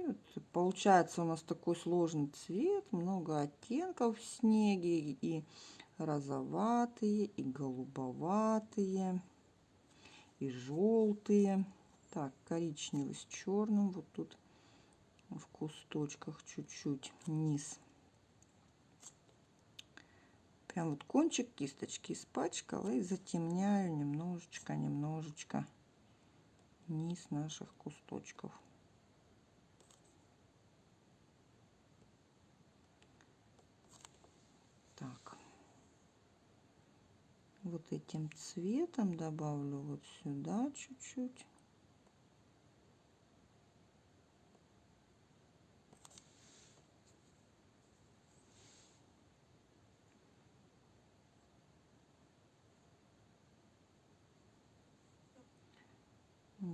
И вот получается у нас такой сложный цвет. Много оттенков в снеге. И розоватые и голубоватые и желтые. Так коричневый с черным. Вот тут в кусточках чуть-чуть низ. Прям вот кончик кисточки испачкала и затемняю немножечко, немножечко низ наших кусточков. Так. Вот этим цветом добавлю вот сюда чуть-чуть.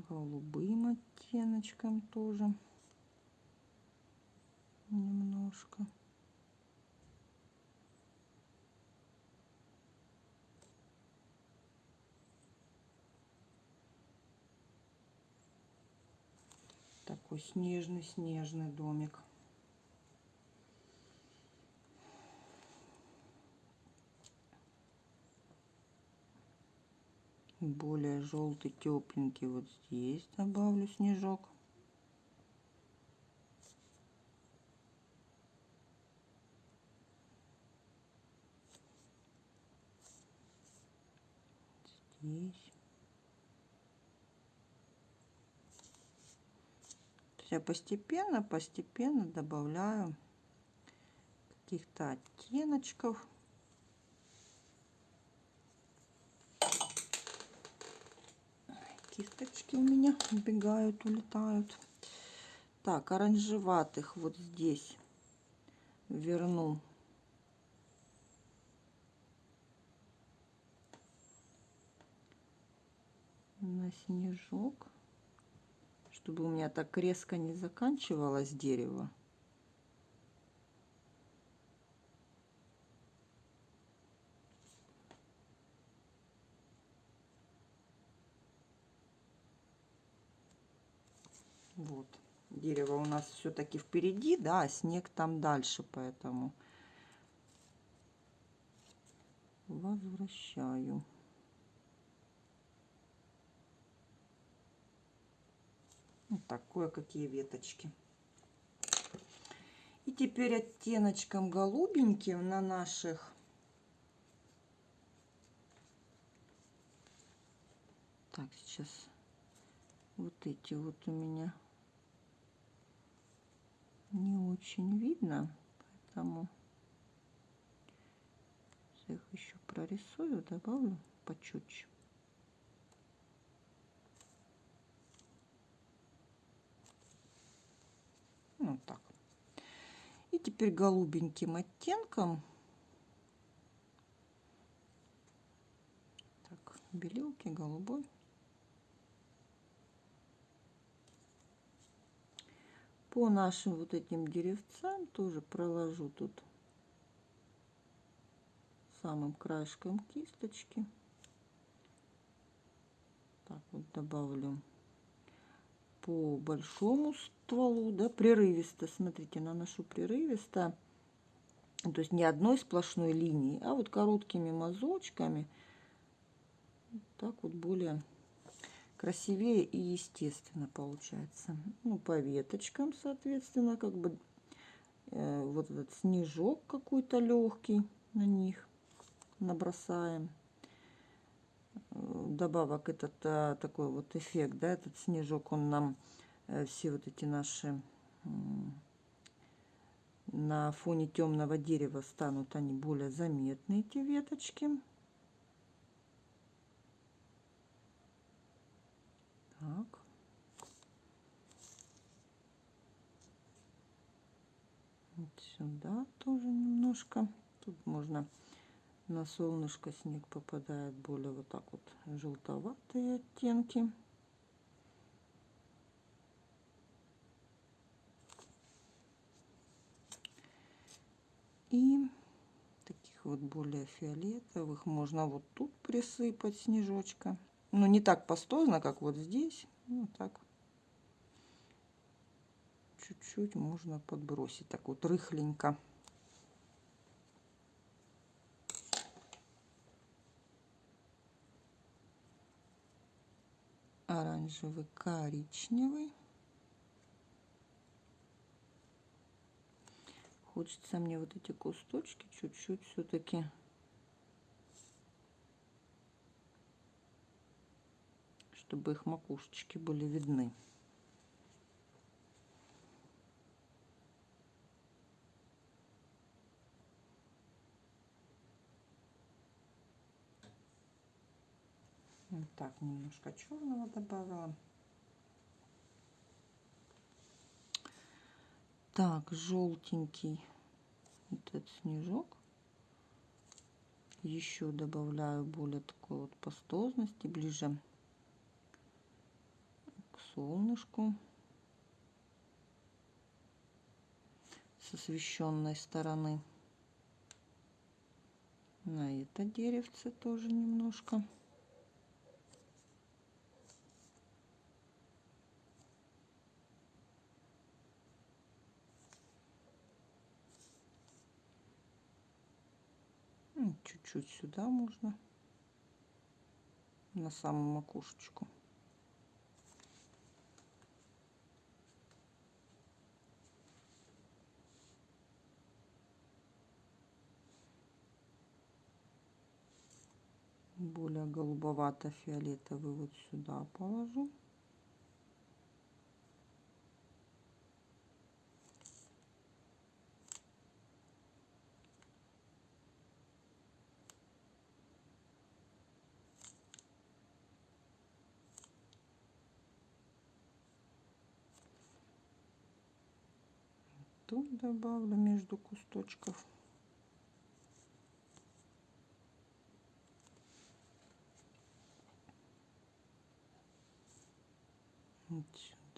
Голубым оттеночком тоже немножко. Такой снежный-снежный домик. Более желтый тепленький вот здесь добавлю снежок. Здесь. Я постепенно постепенно добавляю каких-то оттеночков кисточки у меня убегают, улетают. Так, оранжеватых вот здесь верну. На снежок, чтобы у меня так резко не заканчивалось дерево. Вот. Дерево у нас все-таки впереди, да, а снег там дальше, поэтому возвращаю. Вот так, кое-какие веточки. И теперь оттеночком голубеньким на наших Так, сейчас вот эти вот у меня не очень видно, поэтому их еще прорисую, добавлю почетче. Вот так. И теперь голубеньким оттенком так, белилки, голубой. По нашим вот этим деревцам тоже проложу тут самым краешком кисточки. Так вот добавлю по большому стволу, да, прерывисто, смотрите, наношу прерывисто, то есть не одной сплошной линии, а вот короткими мазочками, так вот более красивее и естественно получается. Ну, по веточкам, соответственно, как бы э, вот этот снежок какой-то легкий на них набросаем. Э, добавок этот а, такой вот эффект, да, этот снежок, он нам э, все вот эти наши на фоне темного дерева станут они более заметны, эти веточки. Так. Вот сюда тоже немножко. Тут можно на солнышко снег попадает более вот так вот желтоватые оттенки. И таких вот более фиолетовых можно вот тут присыпать снежочка. Ну, не так пастозно, как вот здесь. Ну, так. Чуть-чуть можно подбросить. Так вот рыхленько. Оранжевый, коричневый. Хочется мне вот эти кусточки чуть-чуть все-таки чтобы их макушечки были видны. Вот так, немножко черного добавила. Так, желтенький вот этот снежок. Еще добавляю более такой вот пастозности, ближе солнышку с освещенной стороны. На это деревце тоже немножко. Чуть-чуть сюда можно на самую макушечку. Более голубовато-фиолетовый вот сюда положу. Тут добавлю между кусточков.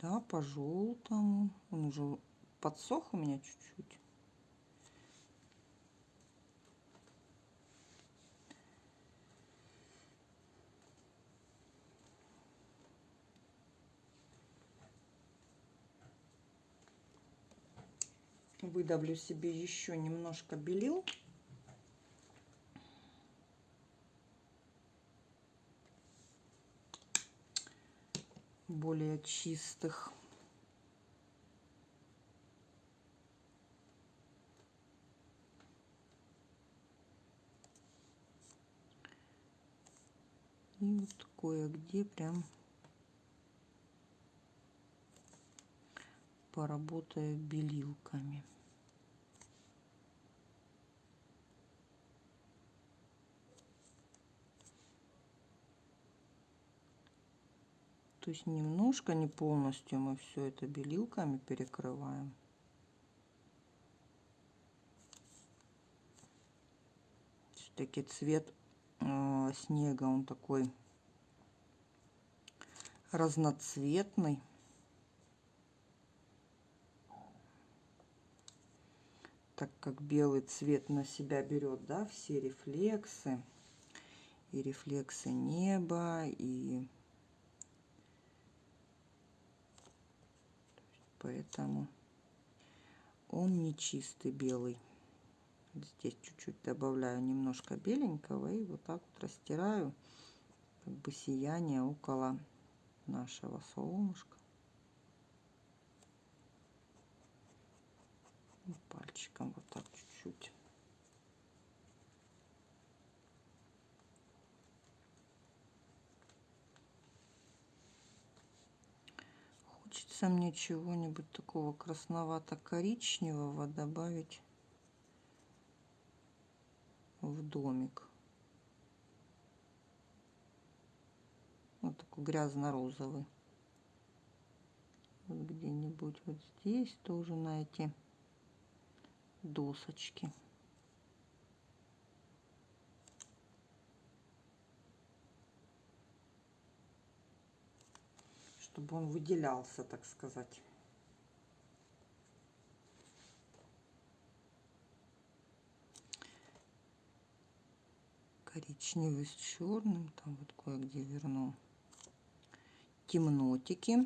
Да, по желтому. Он уже подсох у меня чуть-чуть. Выдавлю себе еще немножко белил. Более чистых. И вот кое-где прям поработаю белилками. То есть немножко, не полностью мы все это белилками перекрываем. Все-таки цвет э, снега, он такой разноцветный. Так как белый цвет на себя берет, да, все рефлексы. И рефлексы неба, и поэтому он не чистый белый. Здесь чуть-чуть добавляю немножко беленького и вот так вот растираю как бы сияние около нашего солнышка. И пальчиком вот так чуть-чуть. Хочется мне чего-нибудь такого красновато-коричневого добавить в домик. Вот такой грязно-розовый. Вот где-нибудь вот здесь тоже на эти досочки. Чтобы он выделялся, так сказать. Коричневый с черным, там вот кое-где верну. Темнотики.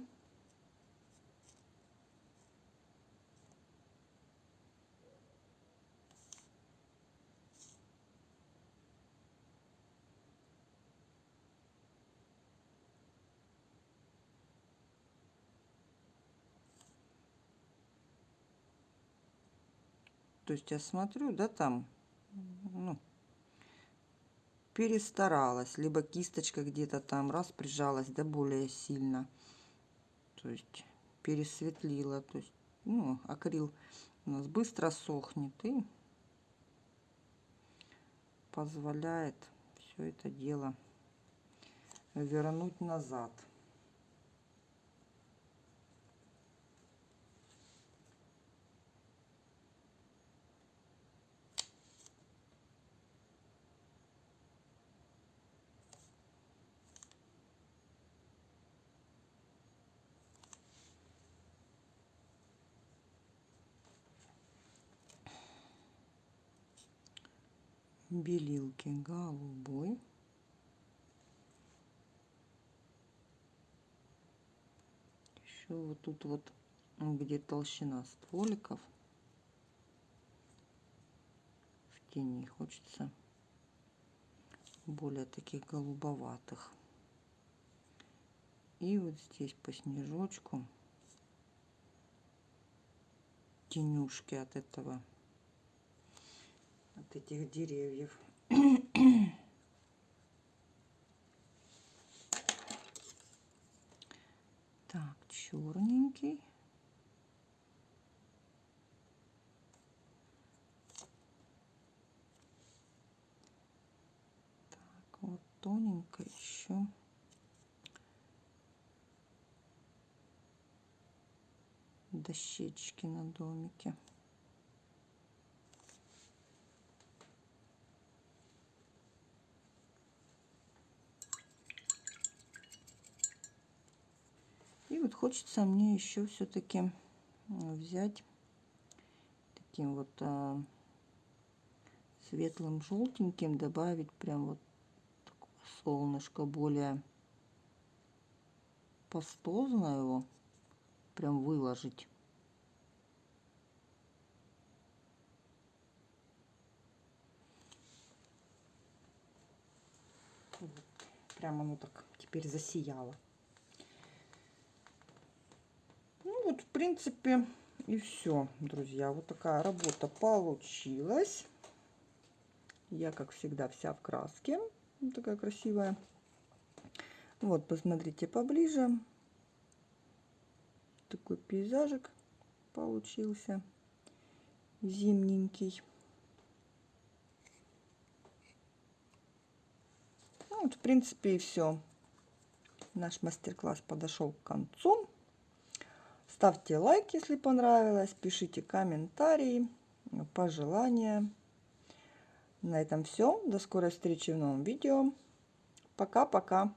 То есть я смотрю, да, там, ну, перестаралась, либо кисточка где-то там раз прижалась, да, более сильно. То есть пересветлила, то есть, ну, акрил у нас быстро сохнет и позволяет все это дело вернуть назад. Белилки голубой. Еще вот тут вот, где толщина стволиков, в тени хочется более таких голубоватых. И вот здесь по снежочку тенюшки от этого от этих деревьев. Так, черненький. Так, вот тоненько еще. Дощечки на домике. хочется мне еще все-таки взять таким вот а, светлым желтеньким добавить прям вот солнышко более пастозно его прям выложить. Прям оно так теперь засияло. Вот, в принципе, и все, друзья. Вот такая работа получилась. Я, как всегда, вся в краске. Вот такая красивая. Вот, посмотрите поближе. Такой пейзажик получился. Зимненький. Ну, вот, в принципе, и все. Наш мастер-класс подошел к концу. Ставьте лайк, если понравилось. Пишите комментарии, пожелания. На этом все. До скорой встречи в новом видео. Пока-пока.